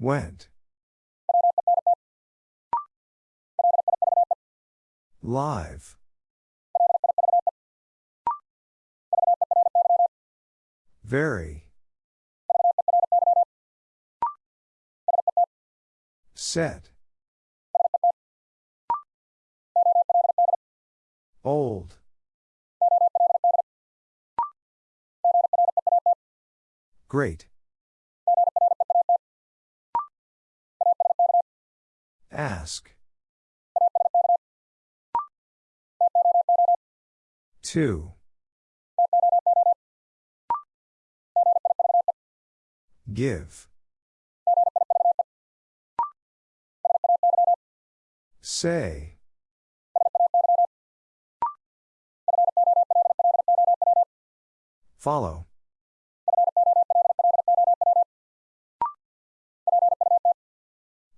Went. Live. Very. Set. Old. Great. Ask. Two. Give. Say. Follow.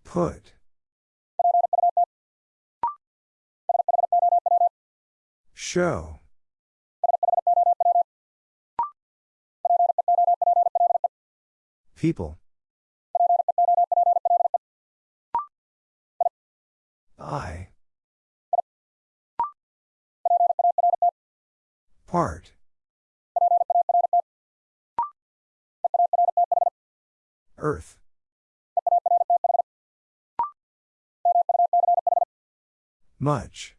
Put. Show. People. I. Part. Earth. Much.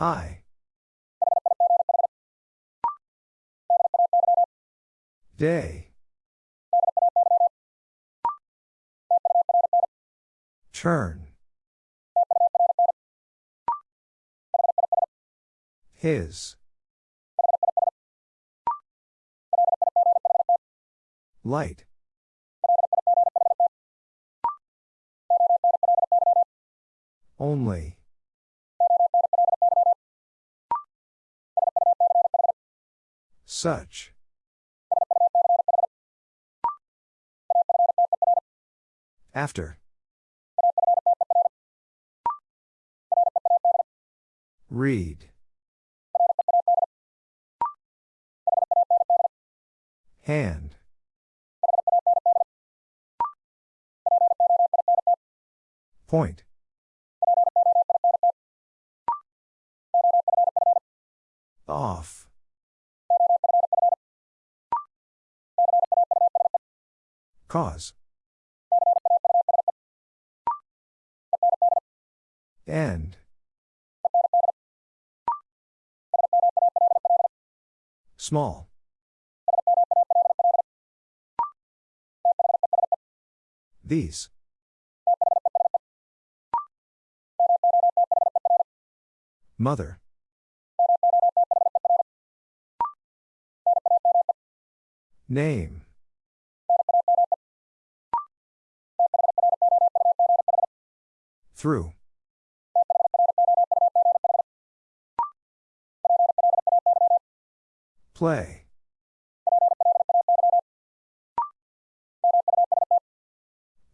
High. Day. Turn. His. Light. Only. Such. After. Read. Hand. Point. Off. Cause. End. Small. These. Mother. Name. Through. Play.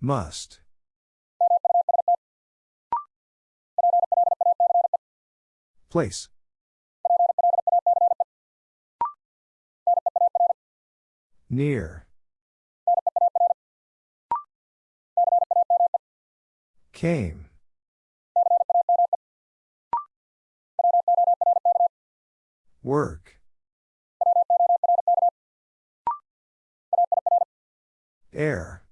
Must. Place. Near. Came. Work. Air.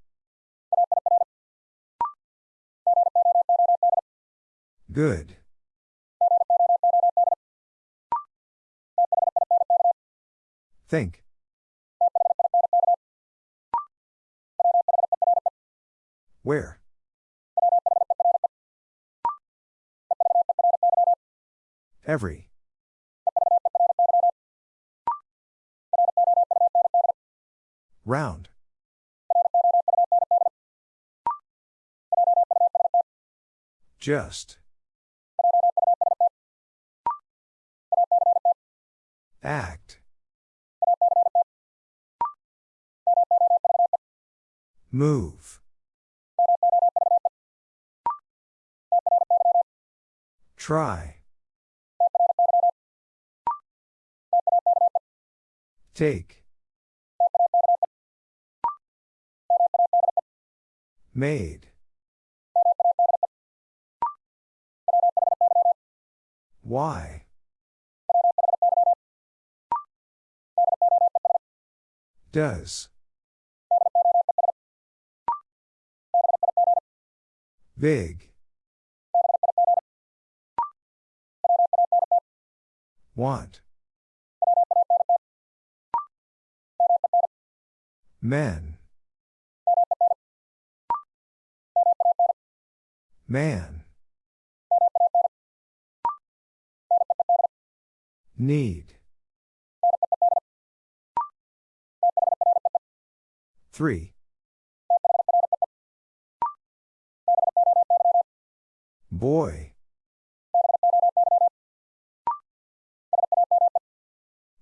Good. Think. Where? Every. Round. Just. Act. Move. Try. Take. Made. Why? Does. Big. Want. Men. Man. Need. Three. Boy.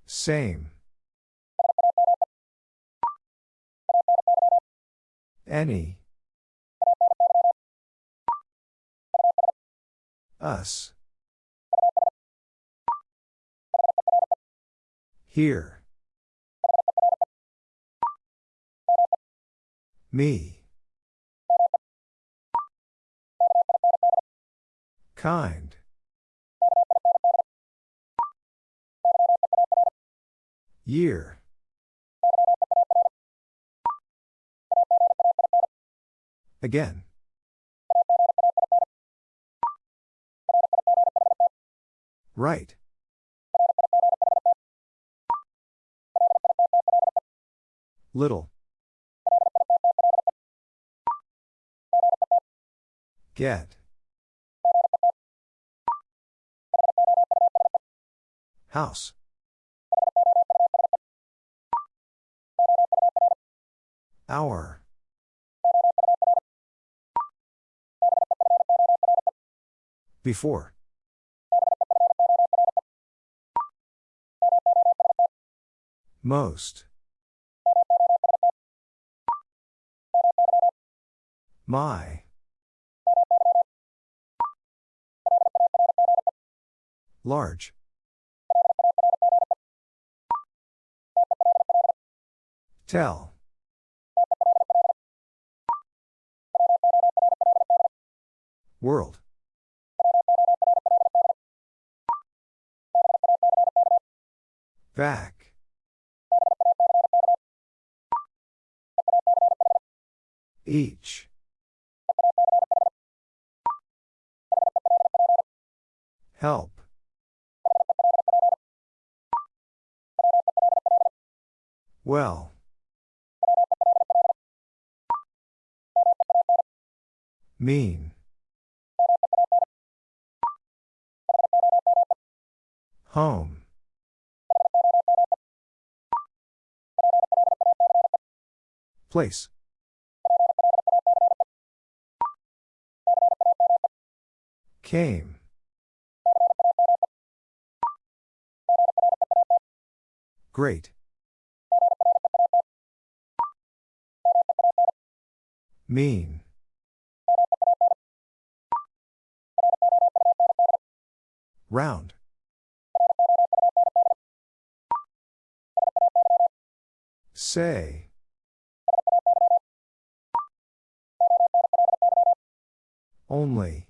Same. Any. Us. Here. Me. Kind. Year. Again. Right. Little. Get. House. Hour. Before. Most. My. Large. Tell. World. Back. Each. Help. Well. Mean. Home. Place. Came. Great. Mean. Round. Say. Only.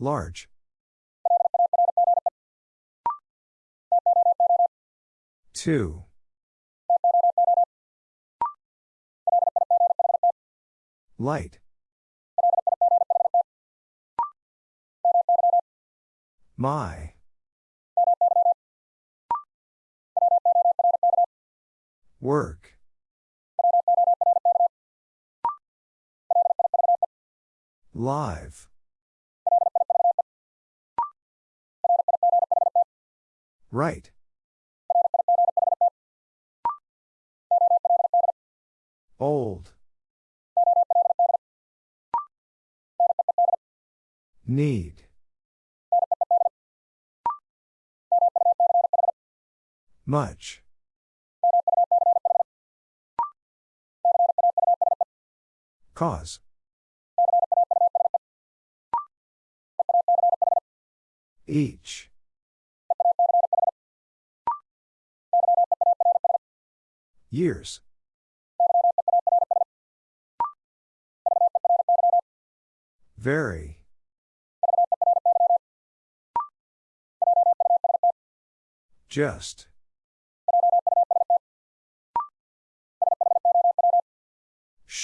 Large. Two. Light. My. Work. Live. Right. Old. Need. Much. Cause. Each. Years. Very. Just.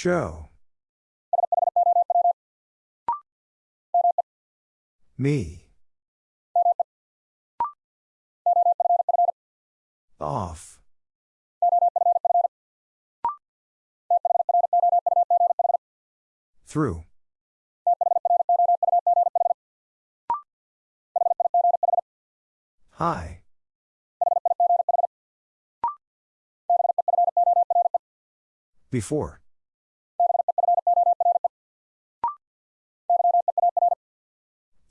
Show. Me. Off. Through. Hi. Before.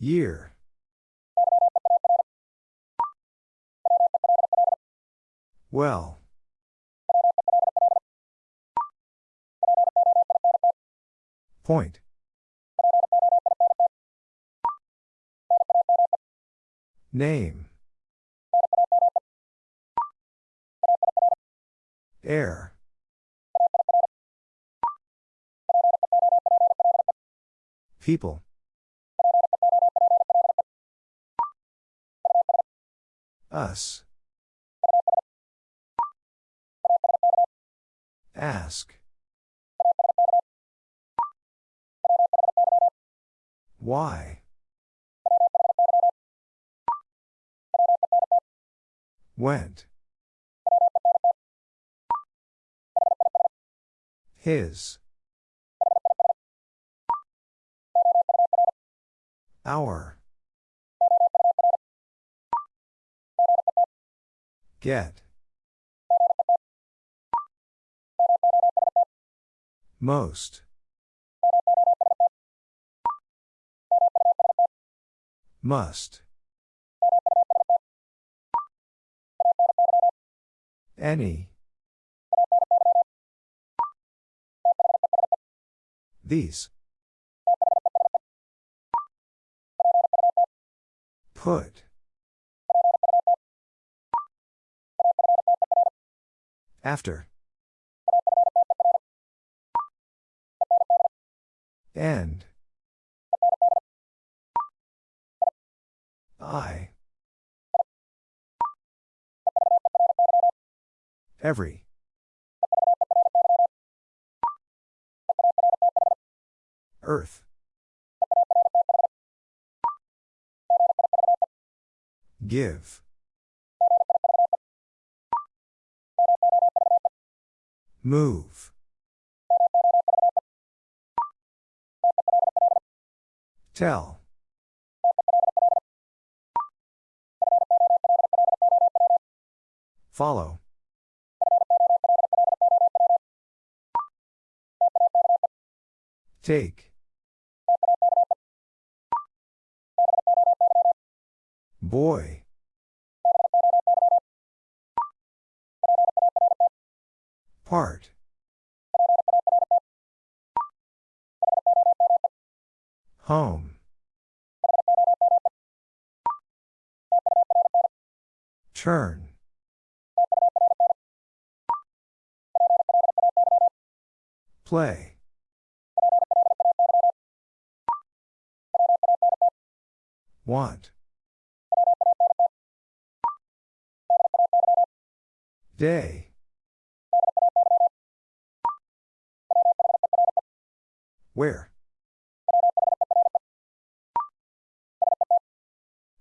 Year. Well. Point. Name. Air. People. Us. Ask. Why? Went. His. Our. Get. Most. Must. Any. These. Put. After. End. I. Every. Earth. Give. Move. Tell. Follow. Take. Boy. Part. Home. Turn. Play. Want. Day. Where?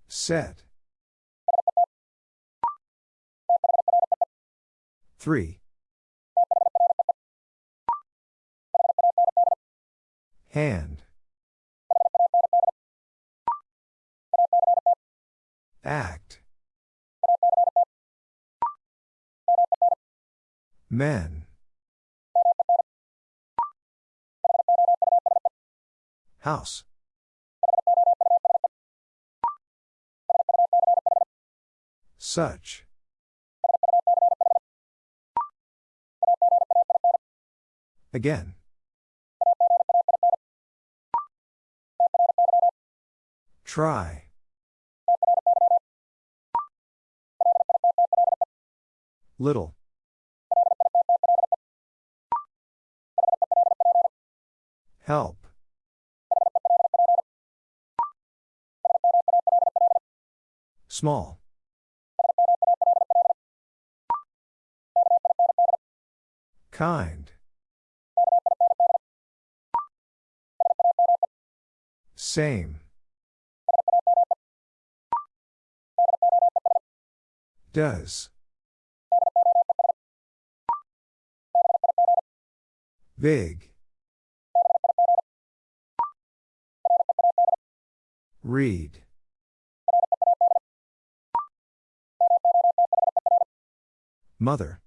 Set. Three. Hand. Act. Men. House. Such. Again. Try. Little. Help. Small. Kind. Same. Does. Big. Read. Mother.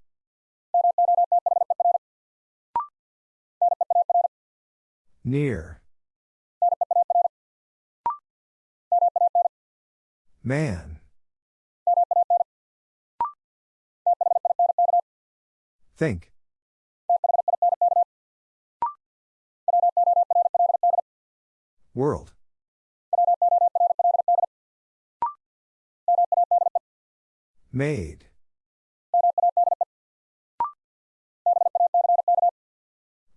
Near. Man. Think. World. Made.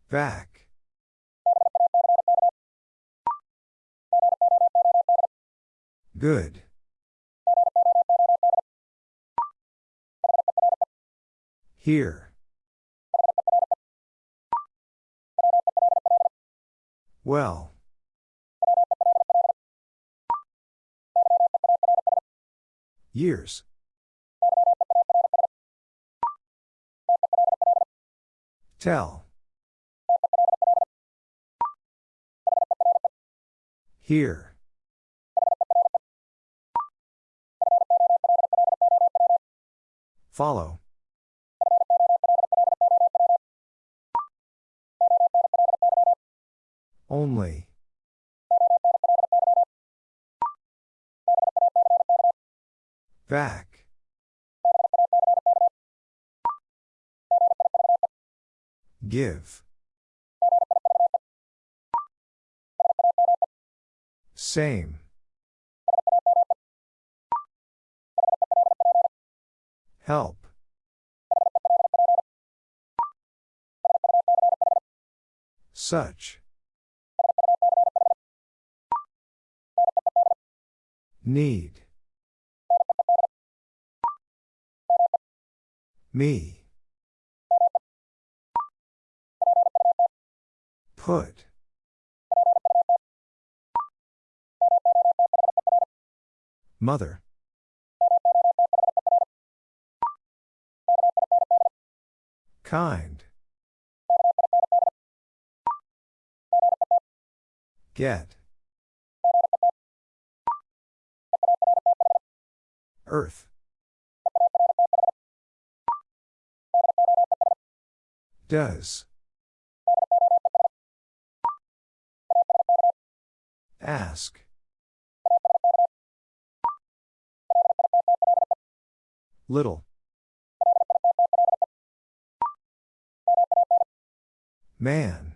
Back. Good. Here. Well. Years. Tell. Here. Follow. Only. Back. Give. Same. Help. Such. Need. Me. Put. Mother. Kind. Get. Earth. Does. Ask. Little. Man.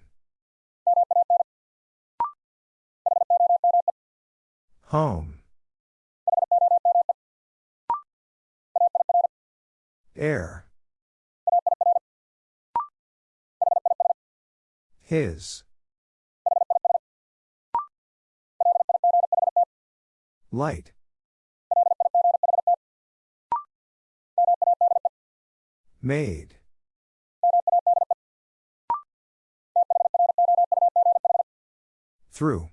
Home. Air. His. Light. Made. Through.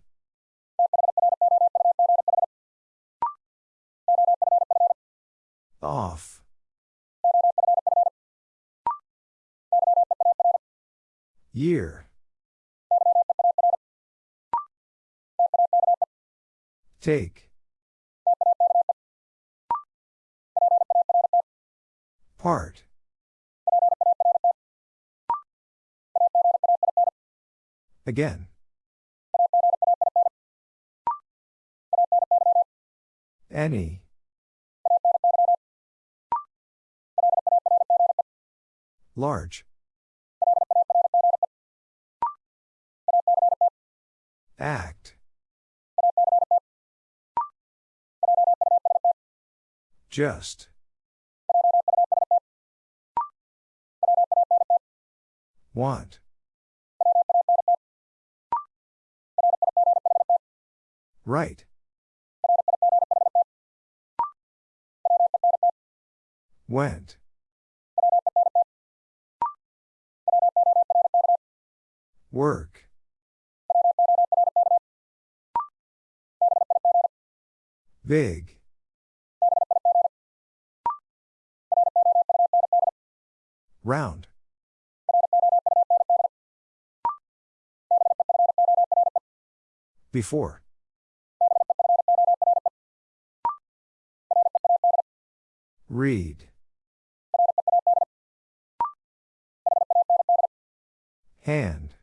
Off. Year. Take. Part. Again. Any. Large. Act. Just. Want. Right. Went. Work. Big. Round. Before. Read. Hand.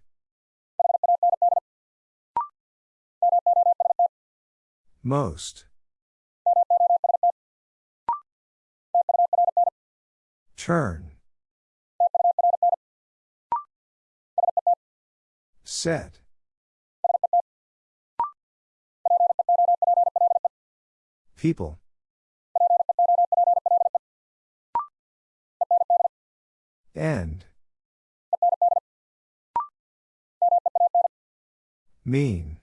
Most. Turn. Set. People. End. Mean.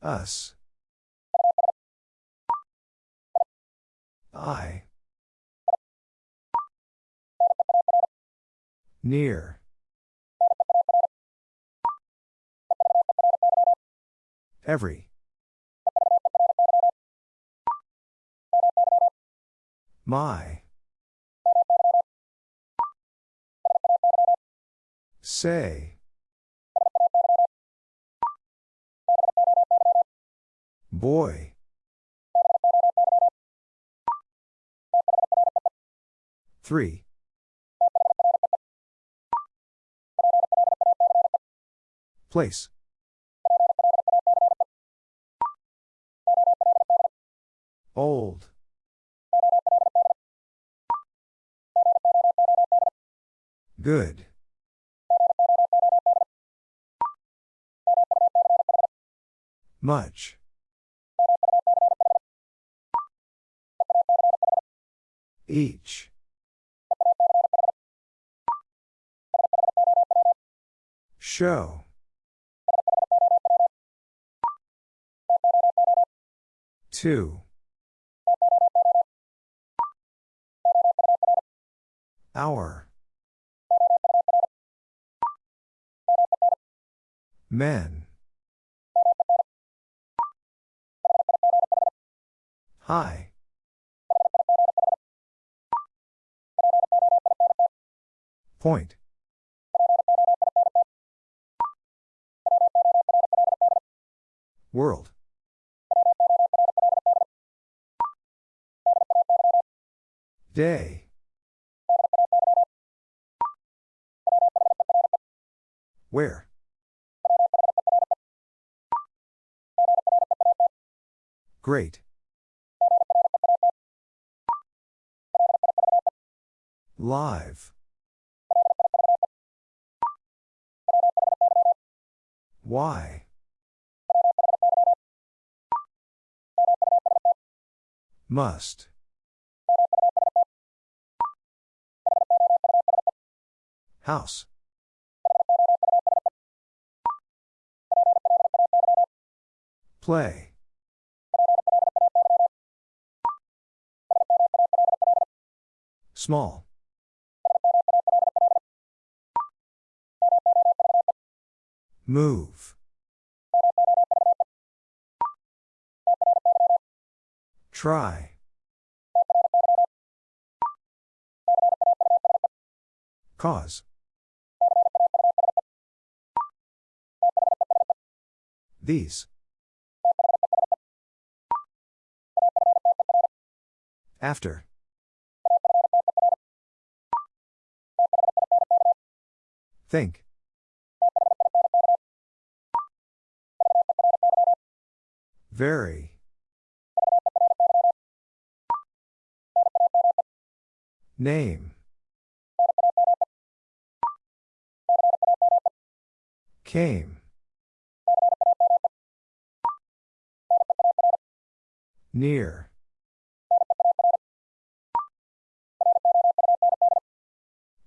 Us. I. Near. Every. My. Say. Boy. Three. Place. Old. Good. Much. Each. Show. Two. Hour. Men. Hi. Point. World. Day. Where? Great. Live. Why? Must. House. Play. Small. Move. Try. Cause. These. After. Think. Very. Name. Came. Near.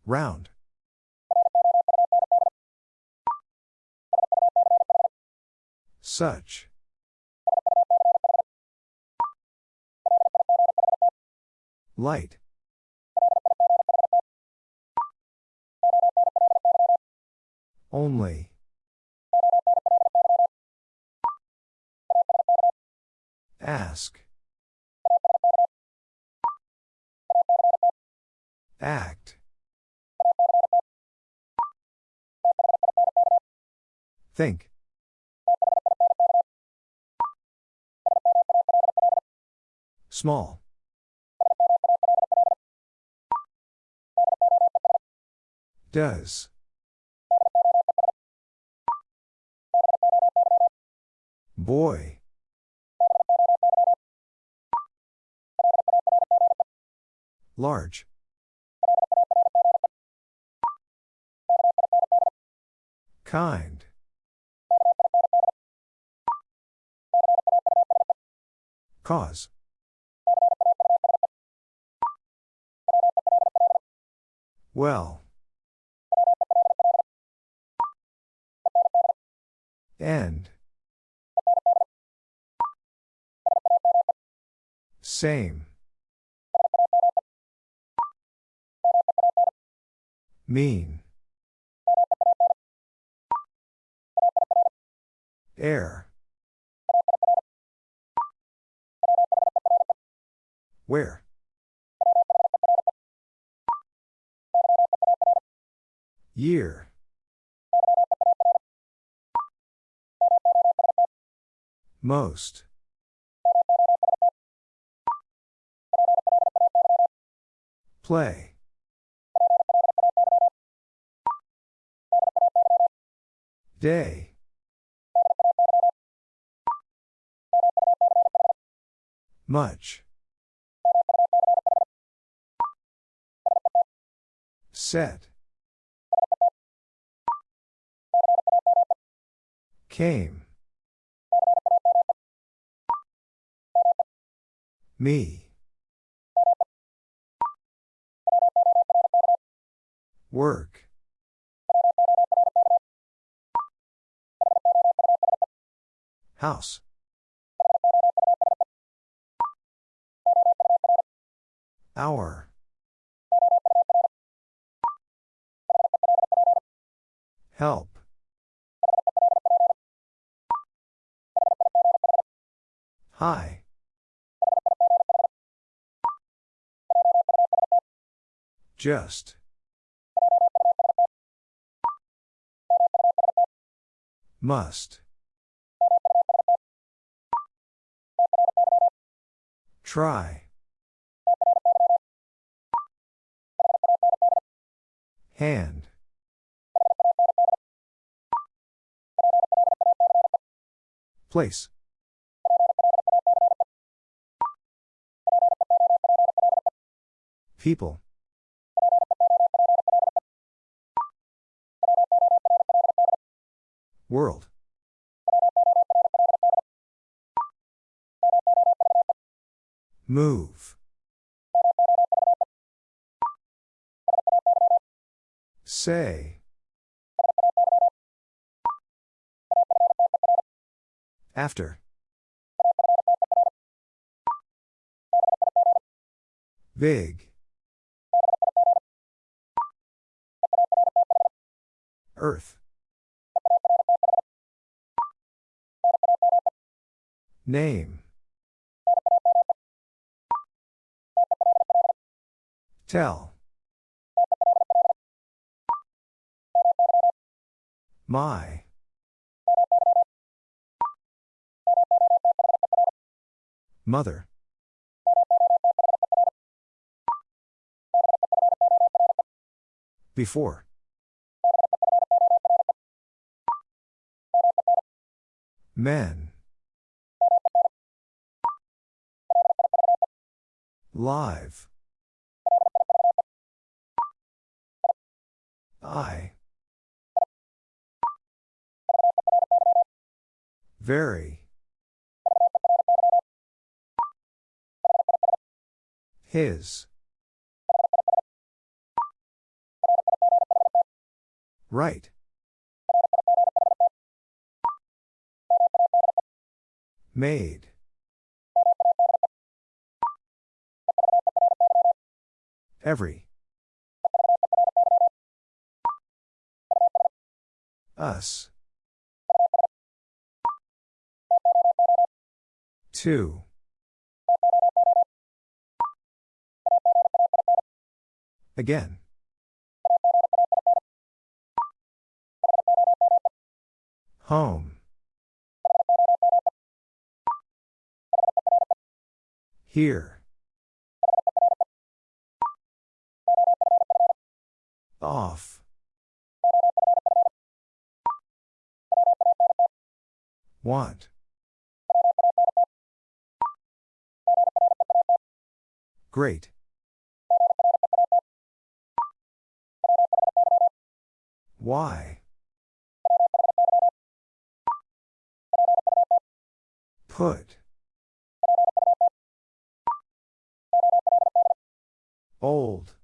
Round. Such. Light. Only. Ask. Act. Think. Small. Does. Boy. Large. Kind. Cause. Well. End. Same. Mean. Air. Where? Year. Most. Play. Day. Much. Set. Came. Me. Work. House. Hour. Help. Hi. Just. Must. Try. Hand. Place. People. World. Move. Say. After. Big. Earth. Name. Tell. My. Mother. Before. Men. Live. I. Very. His. Right. Made. Every. Us. Two. Again. Home. Here. Off. Want. Great. Why? Put. Old.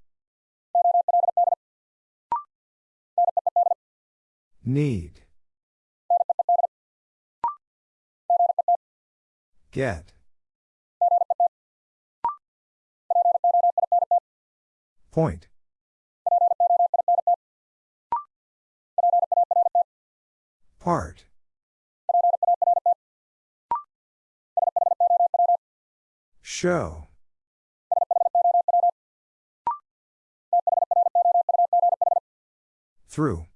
Need. Get. Point. Part. Show. Through.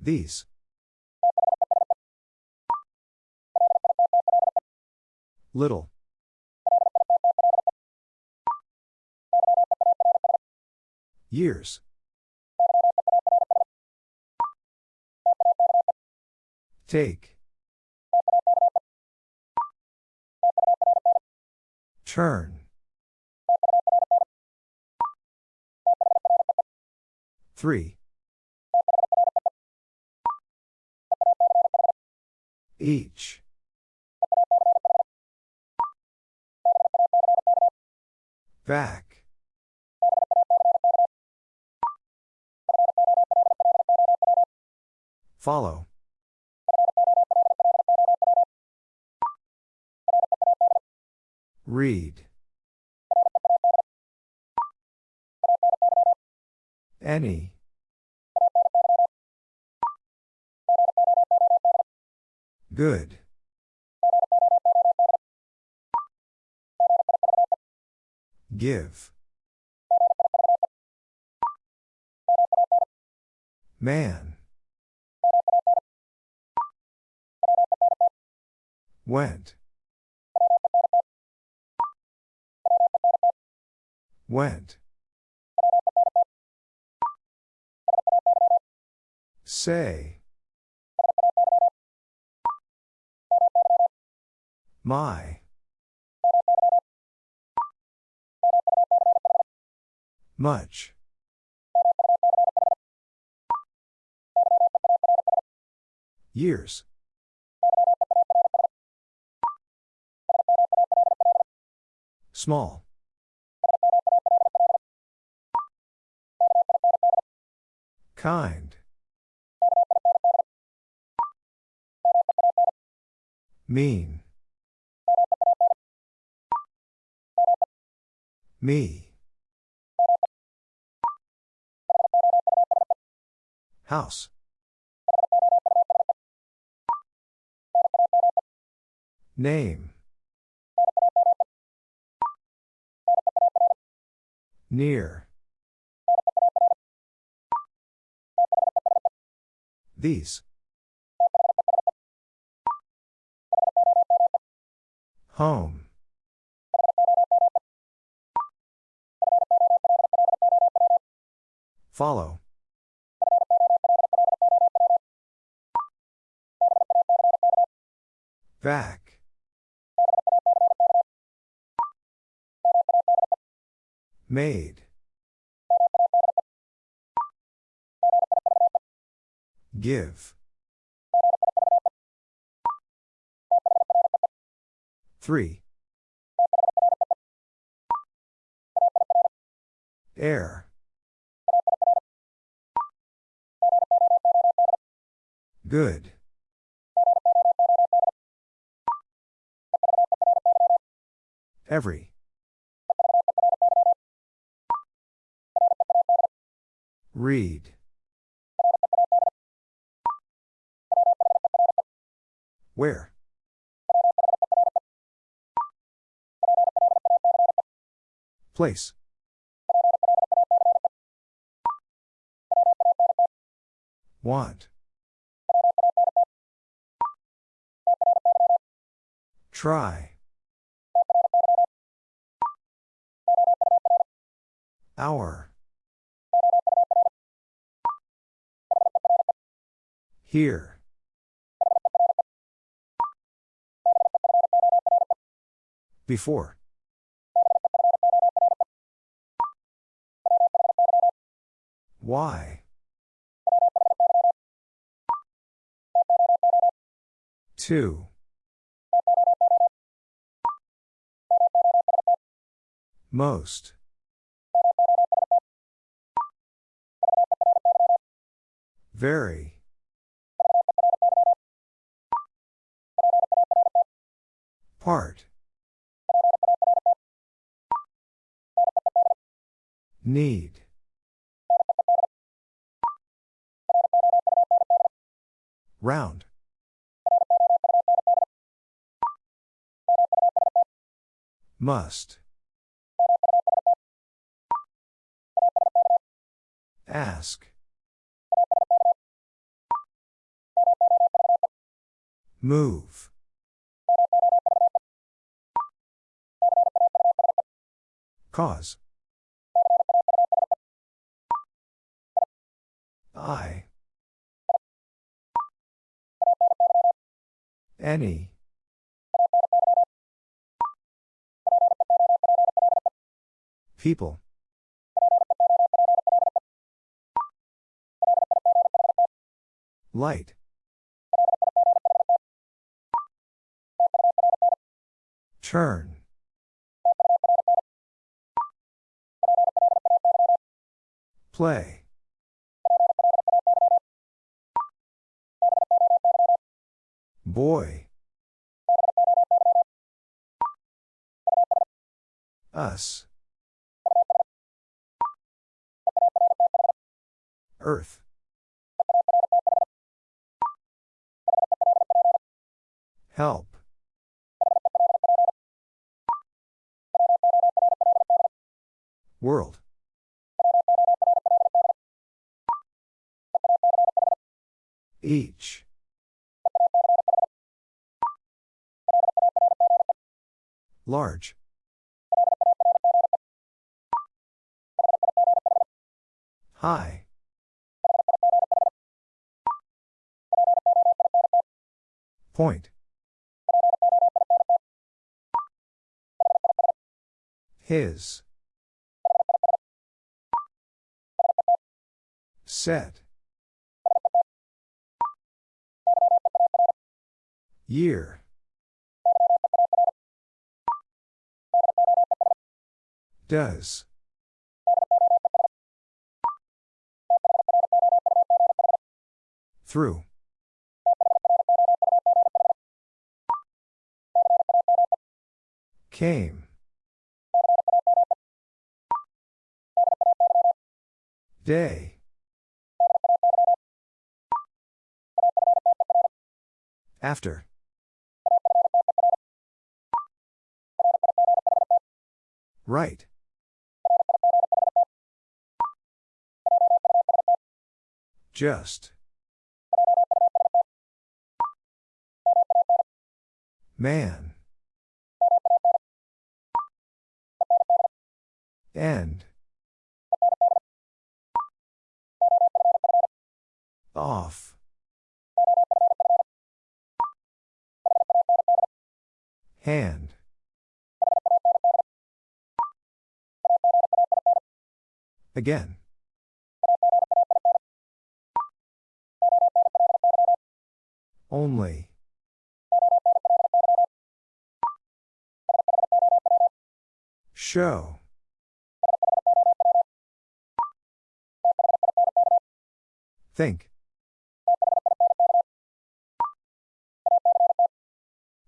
These. Little. Years. Take. Turn. Three. Each. Back. Follow. Read. Any. Good. Give. Man. Went. Went. Say. My. Much. Years. Small. Kind. Mean. Me. House. Name. Near. These. Home. Follow. Back. Made. Give. Three. Air. Good. Every. Read. Where? Place. Want. Try. Hour. Here. Before. Why? Two. Most. Very. Part. Need. Round. Must. Ask. Move. Cause. I. Any. People. Light. Turn. Play. Boy. Us. Earth. Help. World. Each. Large. High. Point. His. Set. Year. Does. Through. Came. Day. After. Right. Just. Man. End. Off. Hand. Again. Only. Show. Think.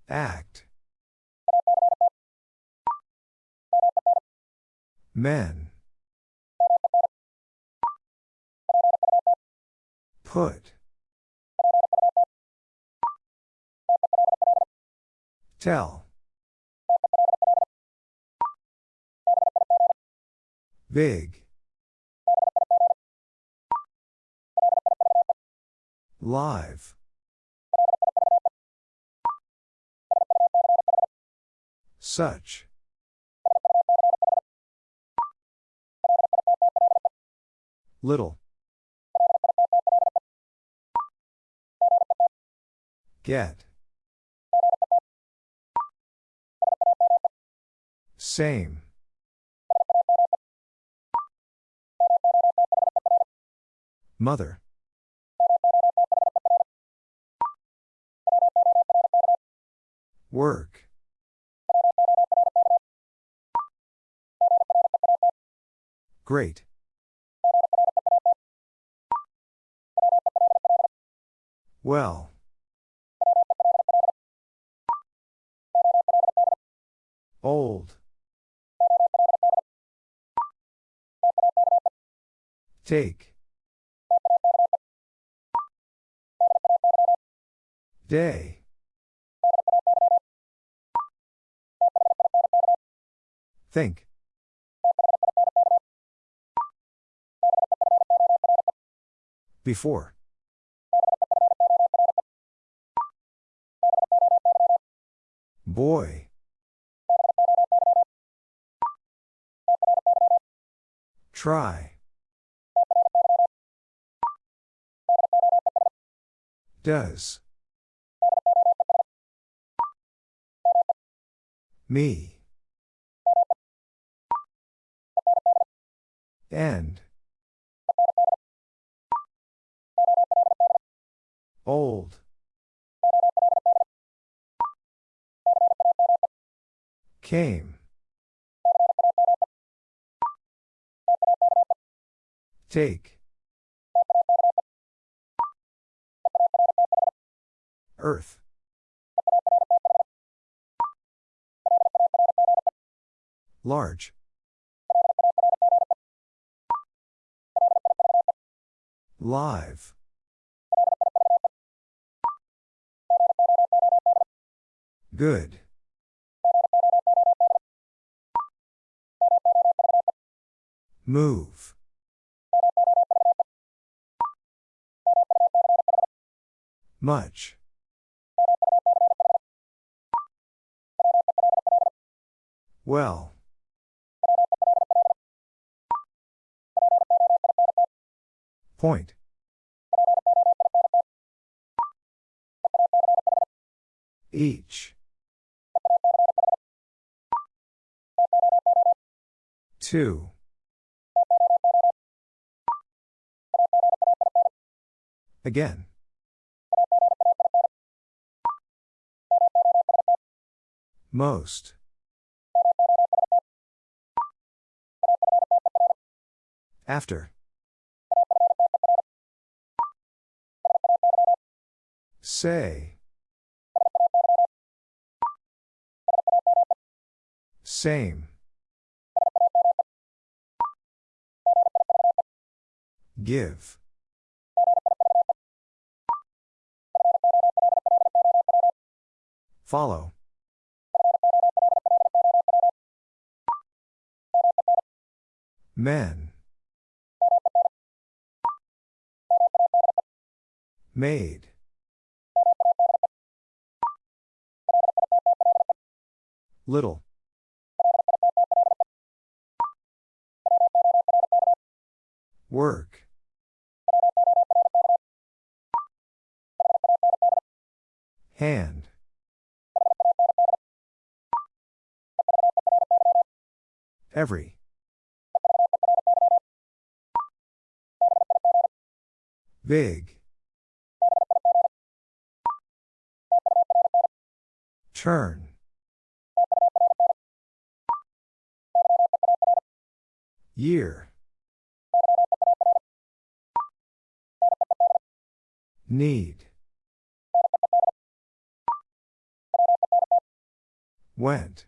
Act. Men. Put. Tell. Big. Live. Such. Little. Get. Same. Mother. Work. Great. Well. Old. Take. Day. Think. Before. Boy. Try. Does. Me. End. Old. Came. Take. Earth. Large. Live. Good. Move. Much. Well. Point. Each. Two. Again. Most. After. Say. Same. Give. Follow. Men. Made. Little. Work. Hand. Every. Big. Turn. Year. Need. Went.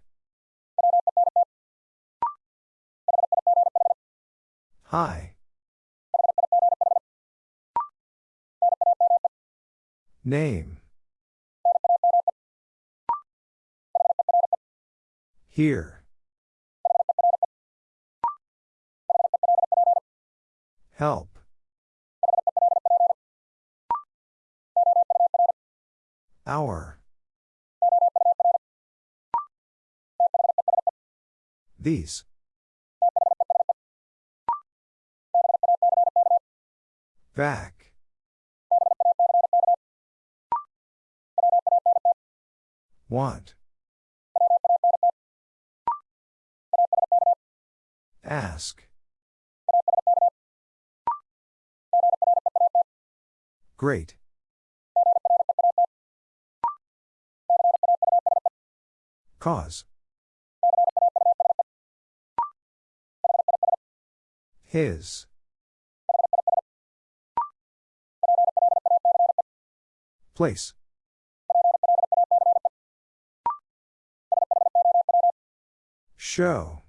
Hi. Name. Here. Help. Hour. These. Back. Want. Ask. Great. Cause. His. Place. Show.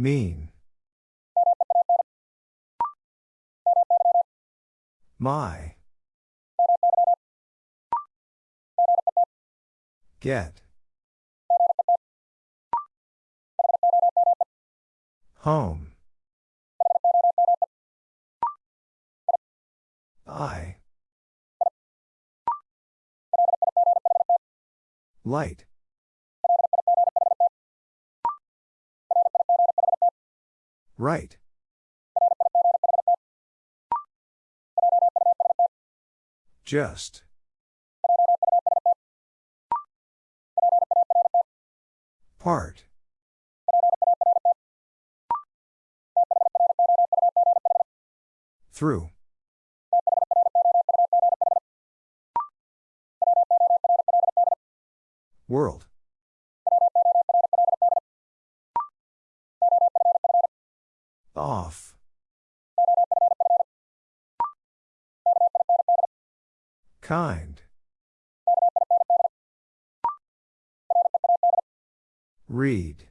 Mean. My. Get. Home. I. Light. Right. Just. Part. Through. World. Off. Kind. Read.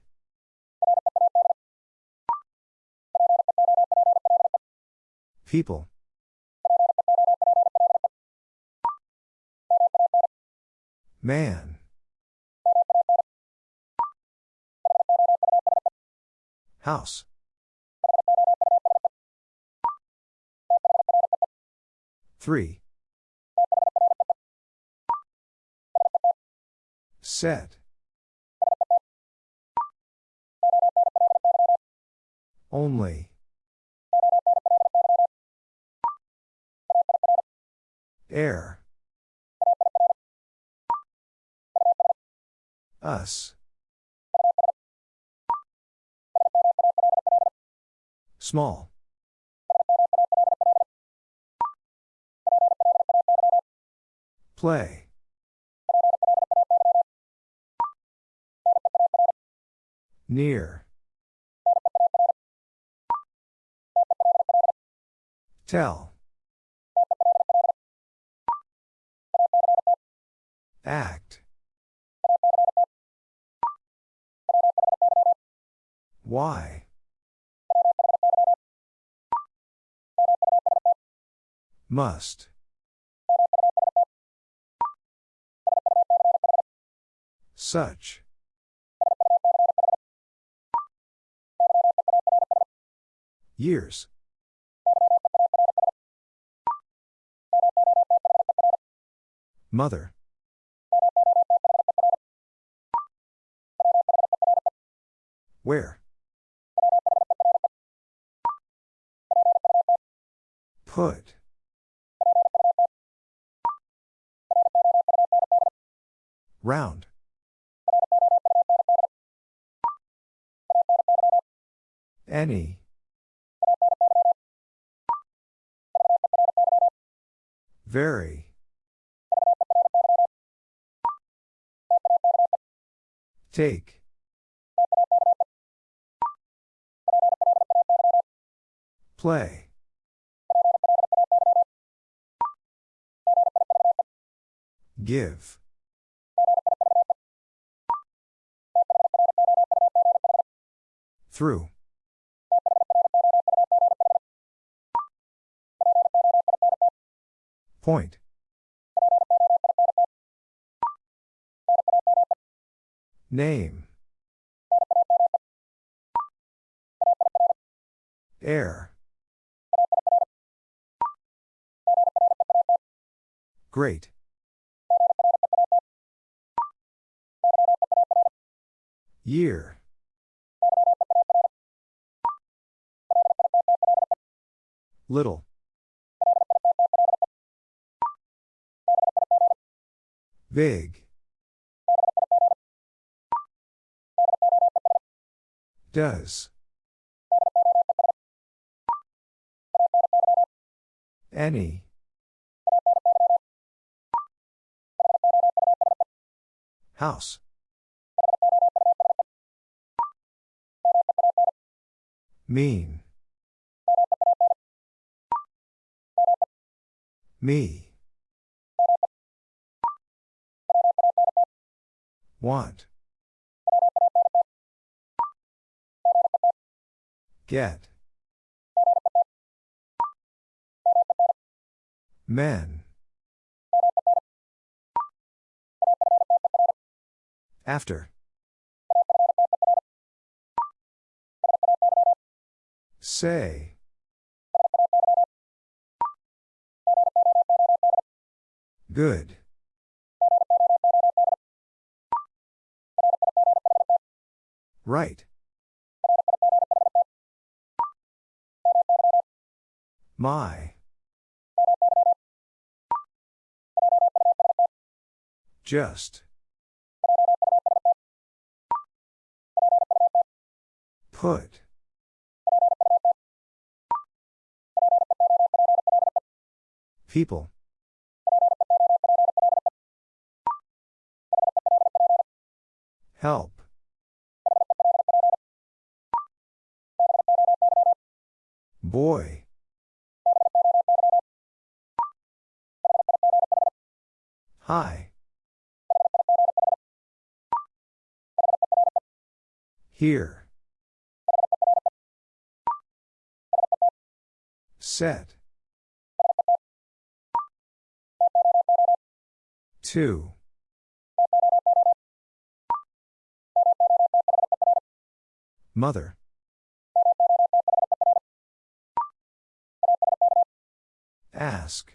People. Man. House. Three. Set. Only. Air. Us. Small. Play. Near. Tell. Act. Why? Must. Such. Years. Mother. Where? Put. Round. Any. Very. Take. Play. Give. Through. Point. Name. Air. Great. Year. Little. Big. Does. Any. House. Mean. Me. Want. Get. Men. After. Say. Good. Right. My. Just. Put. People. Help. Boy. Hi. Here. Set. Two. Mother. Ask.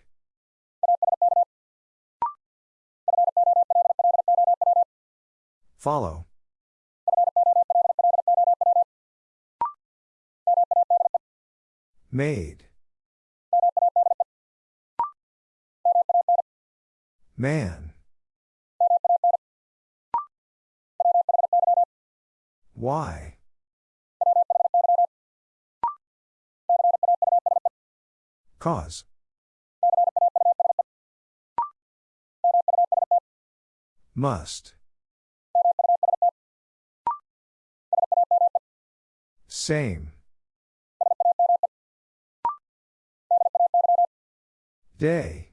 Follow. Made. Man. Why? Cause. Must. Same. Day.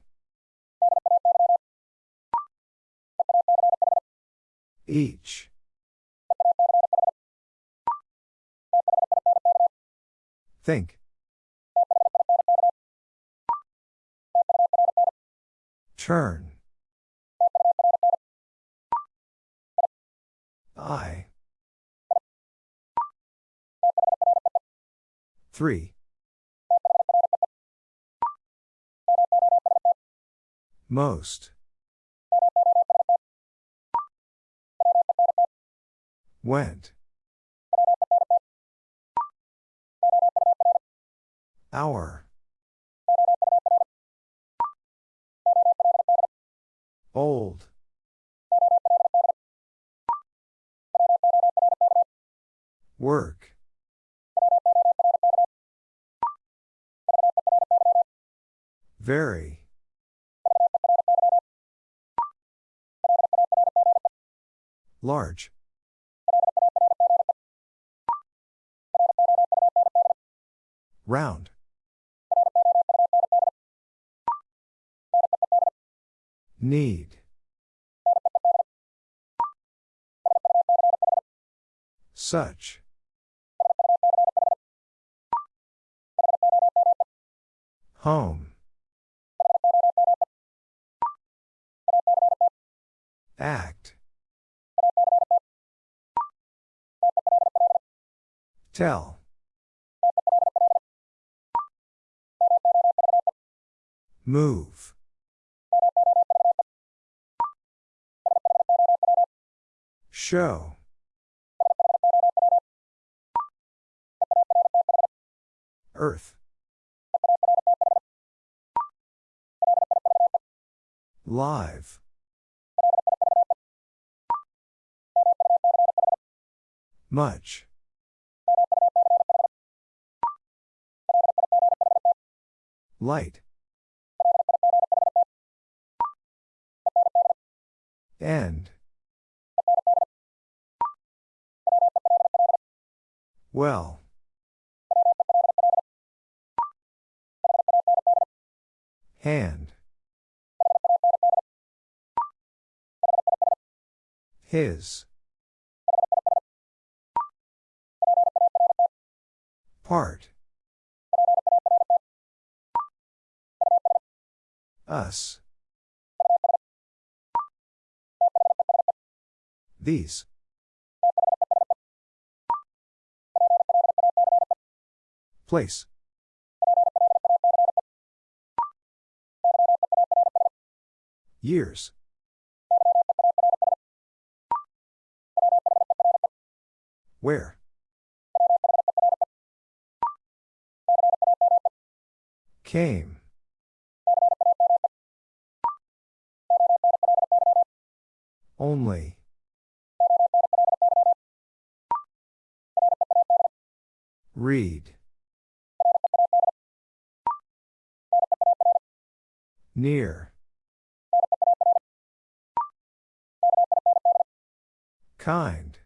Each. Think. Turn. I. Three. Most. Went. Hour. Old. Work. Very. Large. Round. Need. Such. Home. Act. Tell. Move. Show. Earth. Live. Much. Light. End. Well. Hand. His. Part. Us. These. Place. Years. Where? Came. Only. Read. Near. Kind.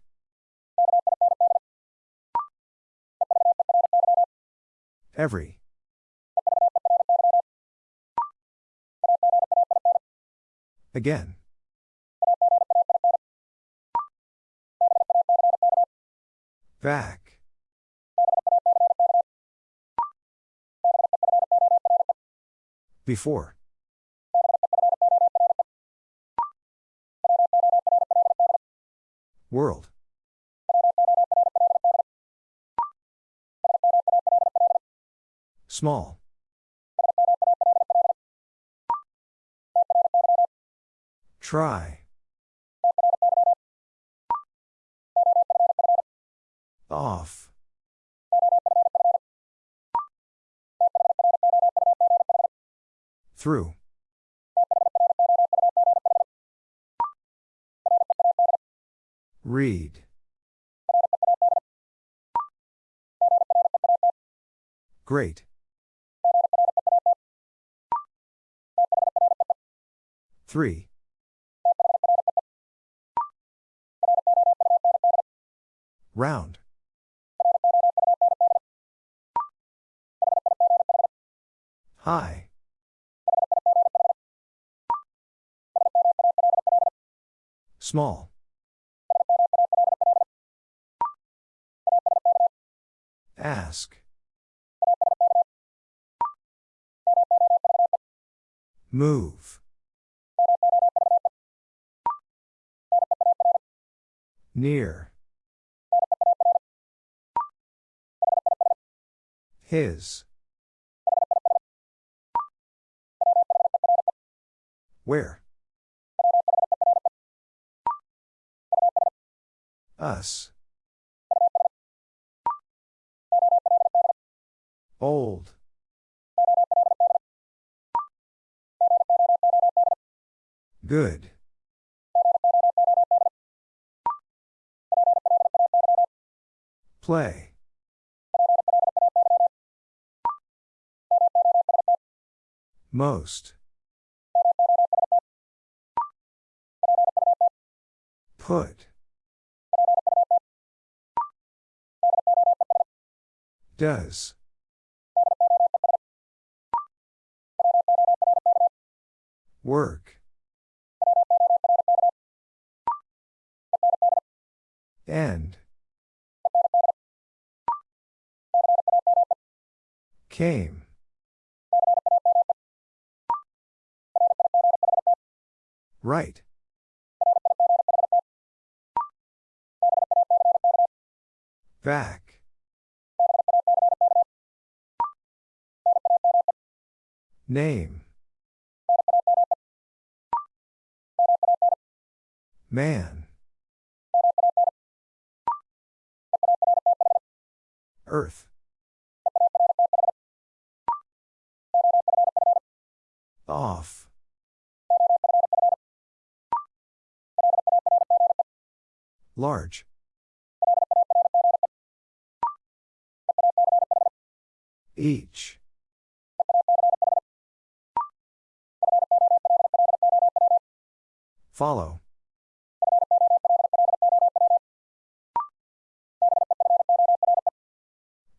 Every. Again. Back. Before. World. Small. Try. Off. Through. Read. Great. Three. Round. High. Small. Ask. Move. Near. His. Where? Us. Old. Good. Play. Most. Put. Does. Work. End. Came. Right. Back. Name. Man. Earth. Off. Large. Each. Follow.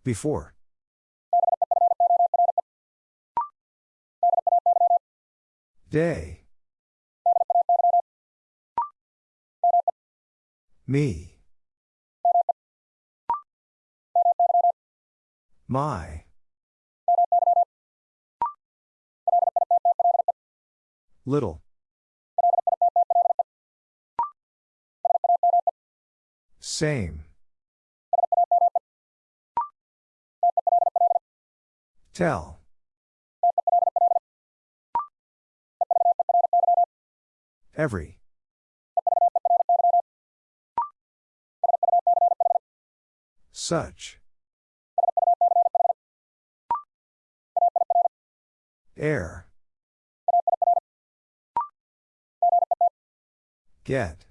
Before. Day. Me. My. Little. Same. Tell. Every. Such. Air. Get.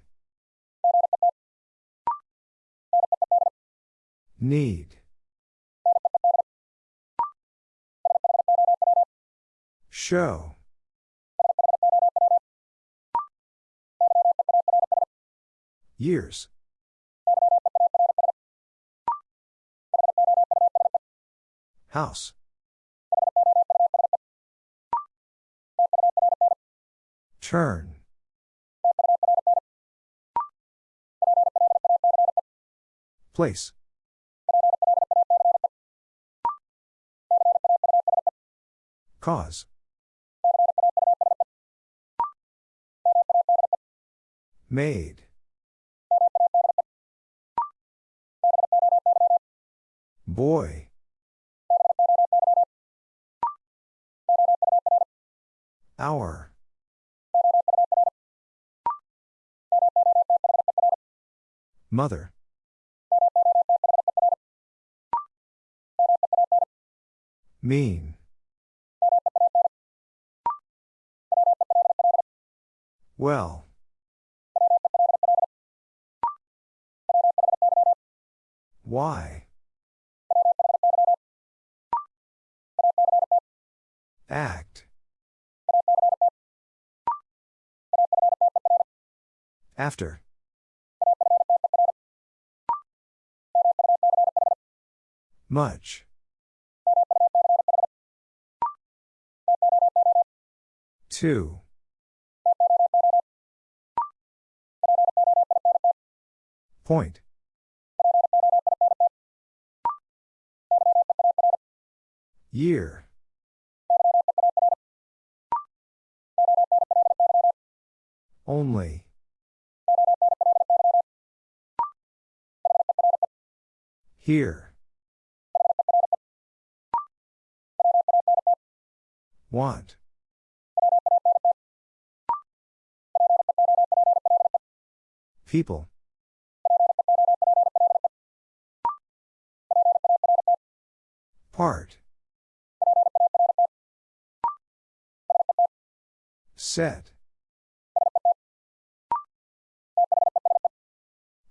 Need. Show. Years. House. Turn. Place. Cause. Made. Boy. Hour. Mother. Mean. Well. Why? Act. After. Much. Two. Point. Year. Only. Here. Want. People. Part. Set.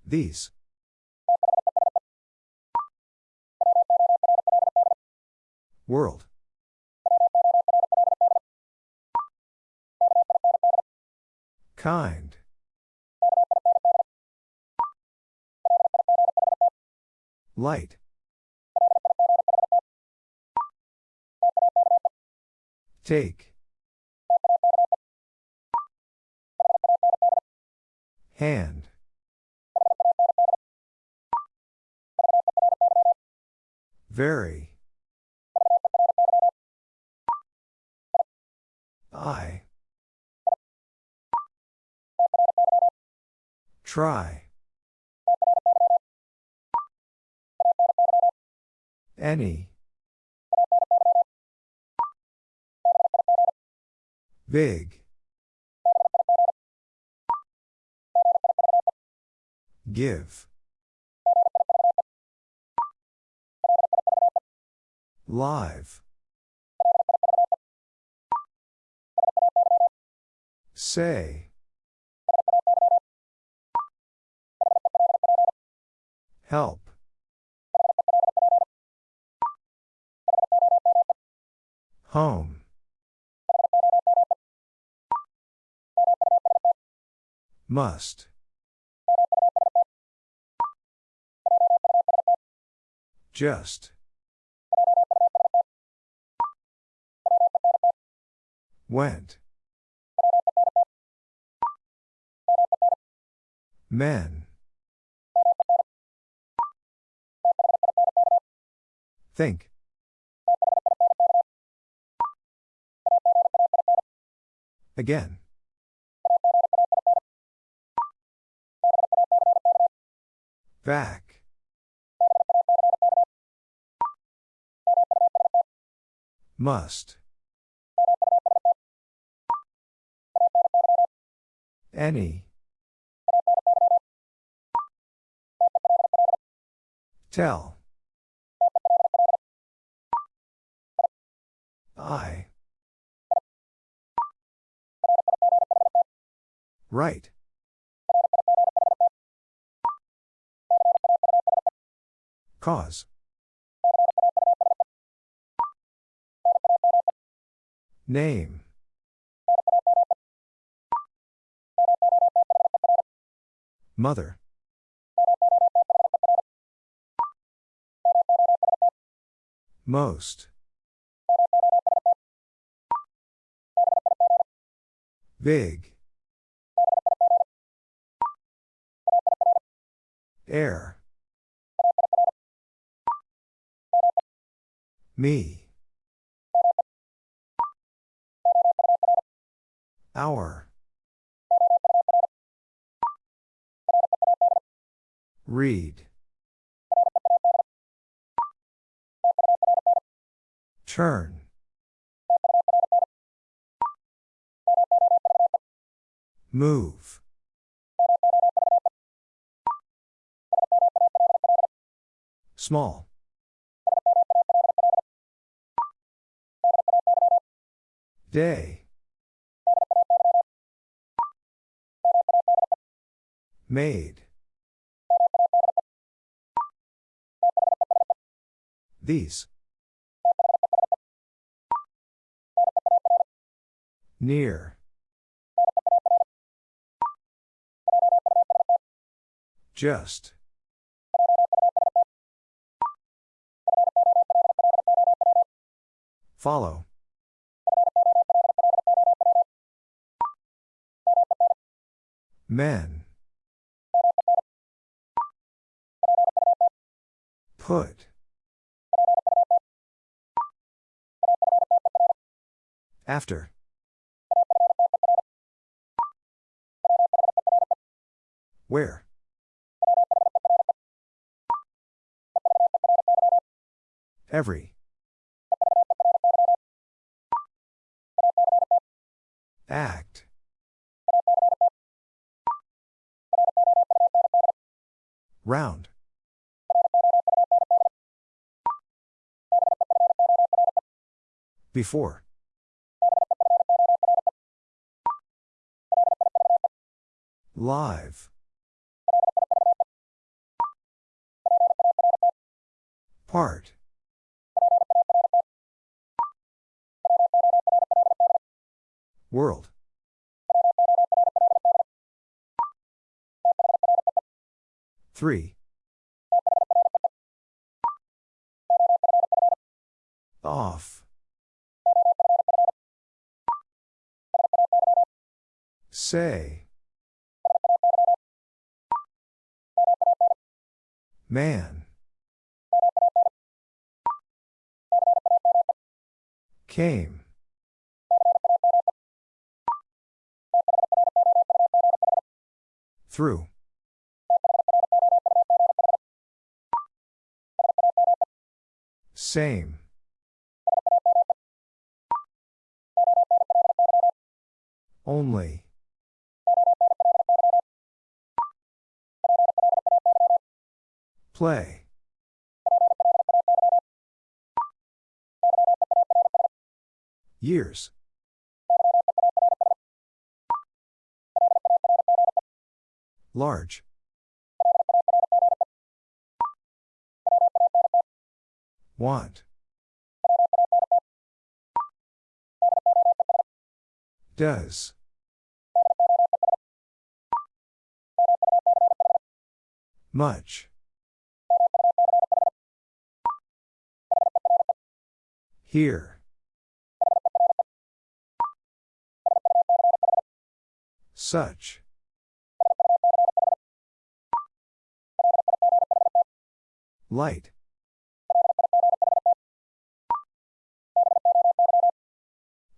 These. World. Kind. Light. Take. Hand. Very. I. Try. Any. Big. Give. Live. Say. Help. Home. Must. Just. Went. Men. Think. Again. Back. Must. Any. Tell. I. Right. Cause. Name. Mother. Most. Big. Air. Me. Hour. Read. Turn. Move. Small. Day. Made. These. Near. Just. Follow. Men. Put. After. Where? Every. Act. Round. Before. Live. Part. World. Three. Off. Say. Man. Came. Through. Same. Only. Play. Years. Large. Want. Does. Much. Here. Such. Light.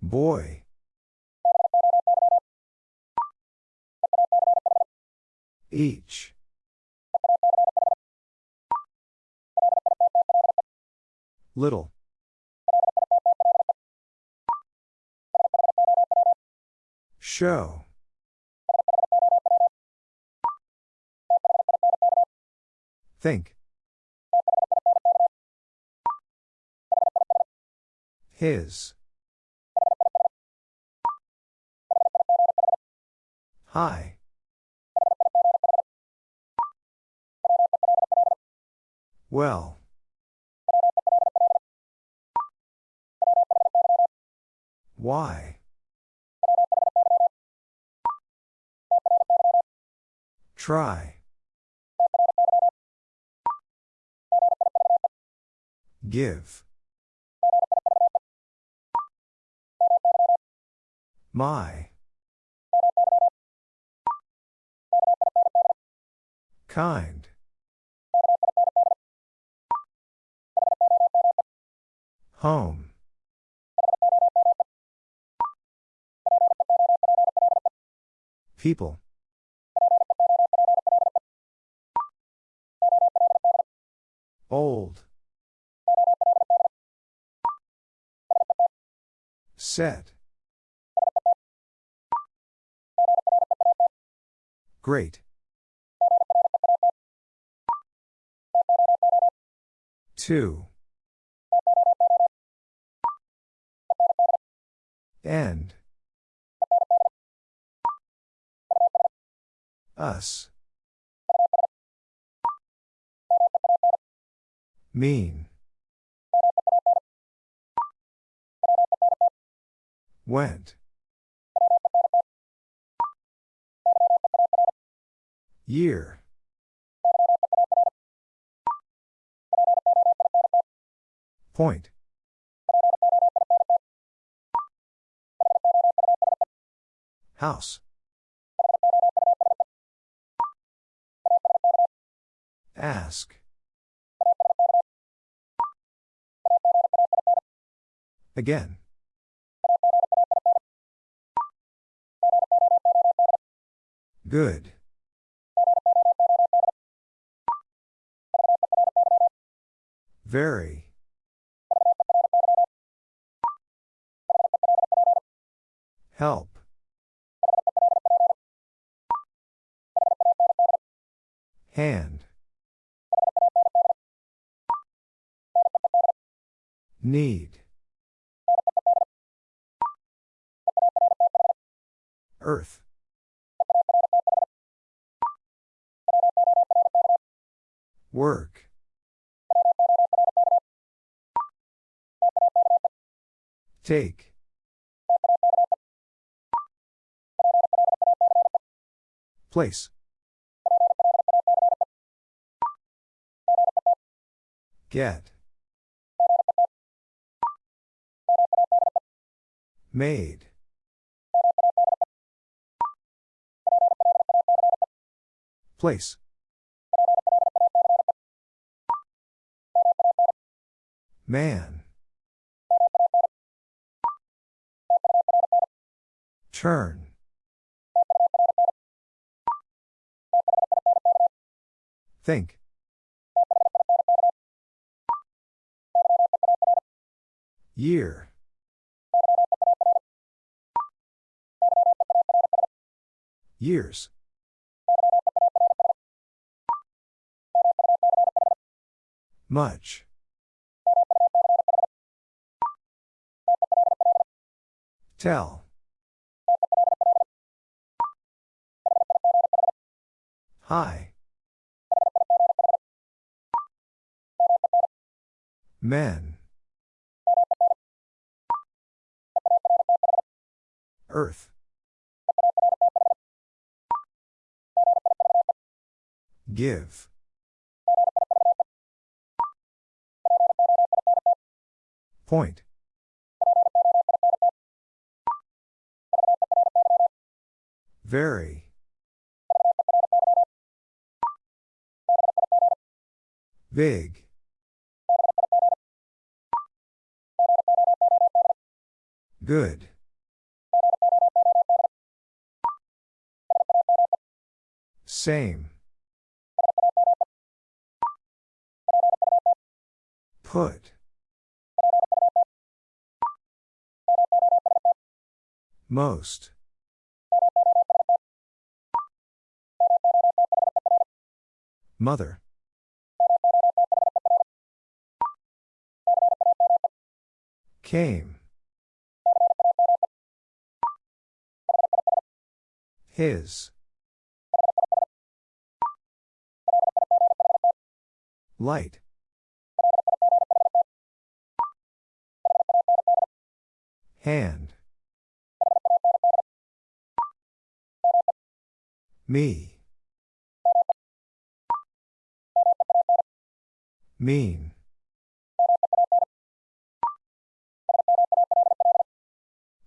Boy. Each. Little. Show. Think. His. Hi. Well. Why? Try. Give. My. Kind. Home. People. Old. Set. Great. Two. End. Us. Mean. Went. Year. Point. House. Ask. Again. Good. Very. Help. Hand. Need. Earth. Work. Take. Place. Get. Made. Place. Man. Turn. Think. Year. Years. Much. Tell. Hi. Men. Earth. Give. Point. Very. Big. Good. Same. Put. Most. Mother. Came. His. Light. Hand. Me. Mean.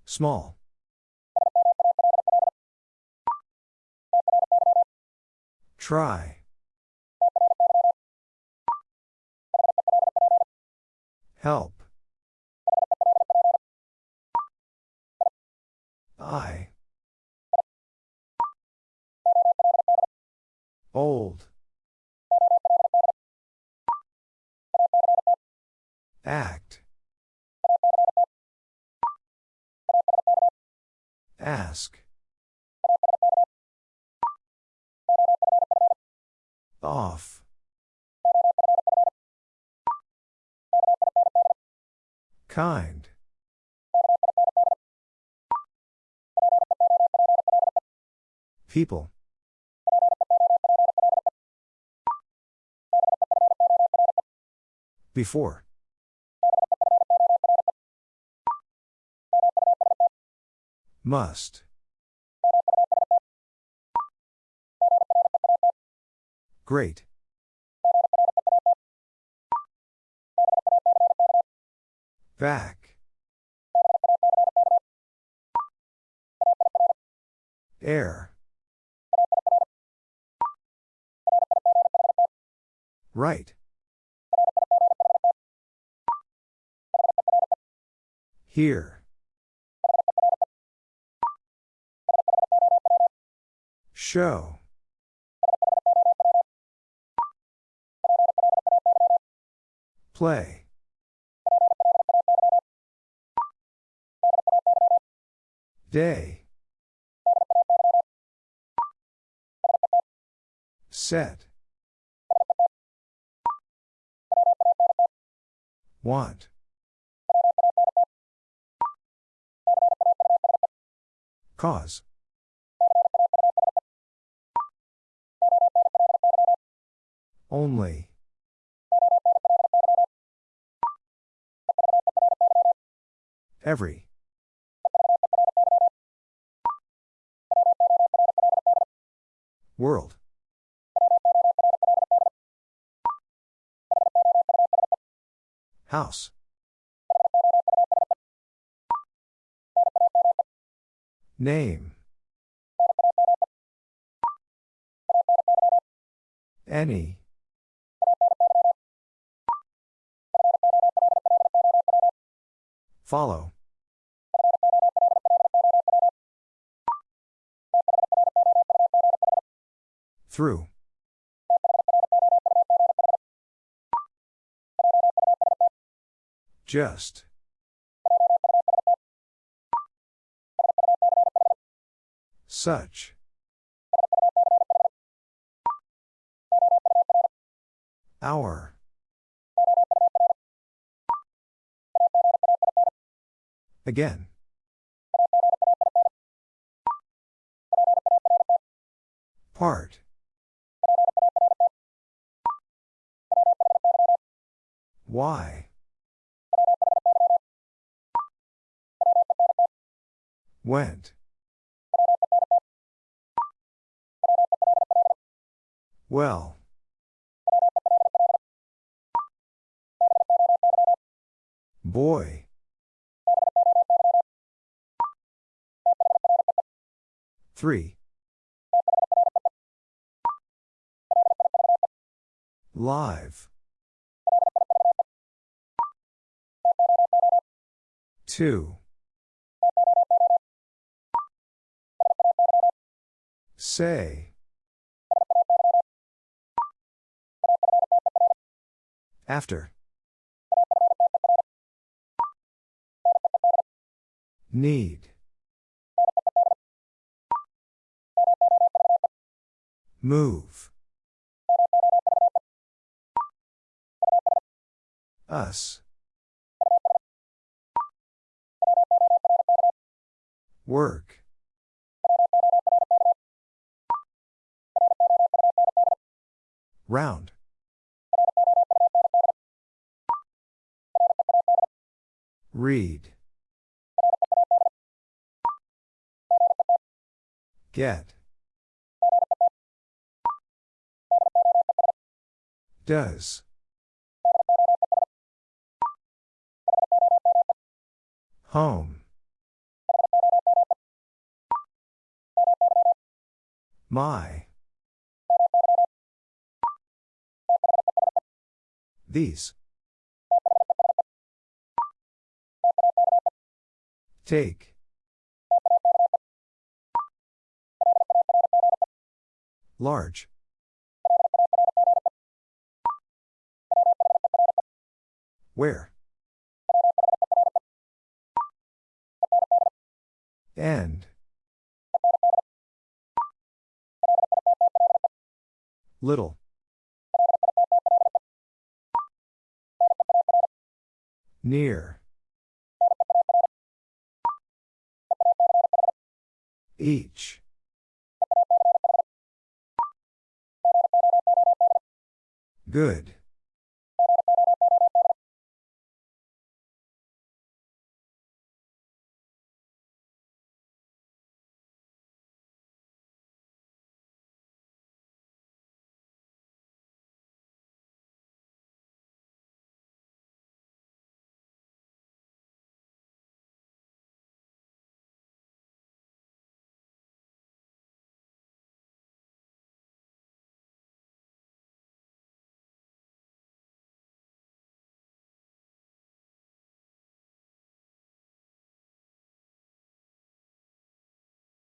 Small. Try. Help. I. Old. Act. Ask. Off. Kind. People. Before. Must. Great. Back. Air. Right. Here. Show. Play. Day. Set. Want. Cause. Only. Every. World. House. Name. Any. Follow. Through. Just. Such. Hour. Again. Part. Why? Went. Well. Boy. Three. Live. Two. Say. After. Need. Move. Us. Work. Round. Read. Get. Does. Home. My. These. Take. Large. Where? End. Little. Near. Each. Good.